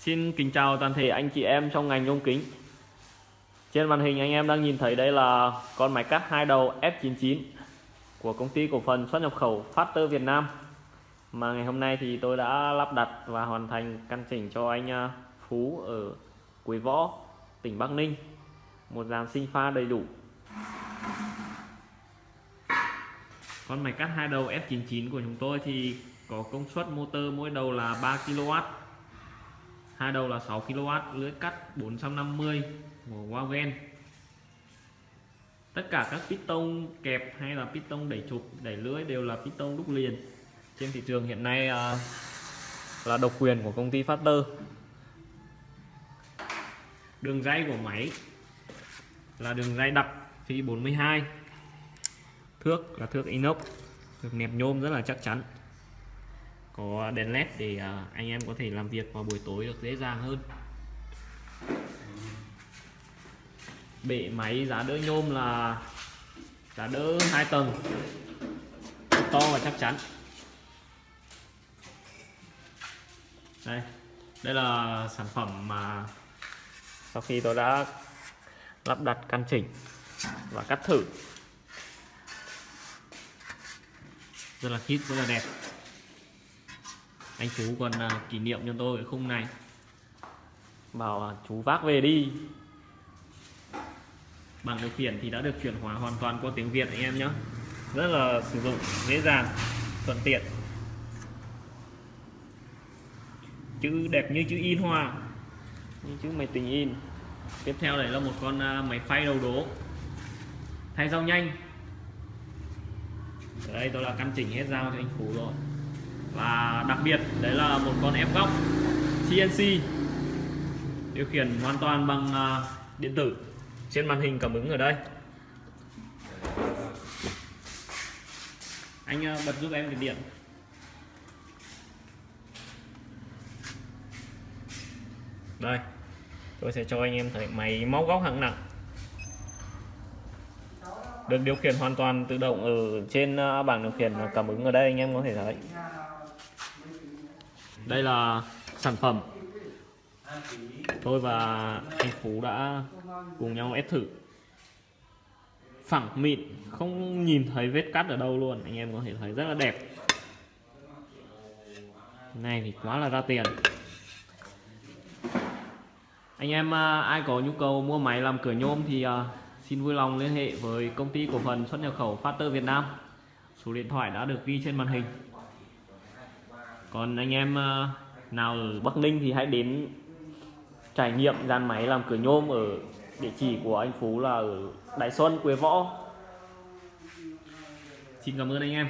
Xin kính chào toàn thể anh chị em trong ngành nhôm kính. Trên màn hình anh em đang nhìn thấy đây là con máy cắt hai đầu F99 của công ty cổ phần xuất nhập khẩu Factor Việt Nam. Mà ngày hôm nay thì tôi đã lắp đặt và hoàn thành căn chỉnh cho anh à, Phú ở Quế Võ, tỉnh Bắc Ninh. Một dàn sinh pha đầy đủ. Con máy cắt hai đầu F99 của chúng tôi thì có công suất motor mỗi đầu là 3 kW hai đầu là 6 kW lưới cắt 450 của Wagen tất cả các piston kẹp hay là piston đẩy trục đẩy lưới đều là piston đúc liền. Trên thị trường hiện nay à, là độc quyền của công ty Factor đường dây của máy là đường dây đặc phi 42 thước là thước inox được nẹp nhôm rất là chắc chắn có đèn led để à, anh em có thể làm việc vào buổi tối được dễ dàng hơn. Bệ máy giá đỡ nhôm là giá đỡ hai tầng, to và chắc chắn. Đây đây là sản phẩm mà sau khi tôi đã lắp đặt căn chỉnh và cắt thử. Rất là khít, rất là đẹp anh chú còn à, kỷ niệm cho tôi cái khung này. Bảo à, chú vác về đi. Bảng điều khiển thì đã được chuyển hóa hoàn toàn qua tiếng Việt anh em nhé rất là sử dụng dễ dàng thuận tiện. Chữ đẹp như chữ in hoa. Như chữ máy tính in. Tiếp theo đấy là một con à, máy phay đầu đố. Thay dao nhanh. Ở đây tôi là căn chỉnh hết dao cho anh Phú rồi đặc biệt, đấy là một con ép góc CNC điều khiển hoàn toàn bằng à, điện tử. Trên màn hình cảm ứng ở đây. Anh à, bật giúp em cái điện. Đây, tôi sẽ cho anh em thấy máy móc góc hạng nặng. Được điều khiển hoàn toàn tự động ở trên à, bảng điều khiển cảm ứng ở đây, anh em có thể thấy đây là sản phẩm. Tôi và anh Phú đã cùng nhau ép thử. Phẳng mịn, không nhìn thấy vết cắt ở đâu luôn. Anh em có thể thấy rất là đẹp. Này thì quá là ra tiền. Anh em à, ai có nhu cầu mua máy làm cửa nhôm thì à, xin vui lòng liên hệ với công ty cổ phần xuất nhập khẩu Factor Việt Nam. Số điện thoại đã được ghi trên màn hình còn anh em ờ, nào ở Bắc Ninh thì hãy đến trải nghiệm dàn máy làm cửa nhôm ở địa chỉ của anh Phú là ở Đại Xuân, Quế Võ. Xin cảm ơn anh em.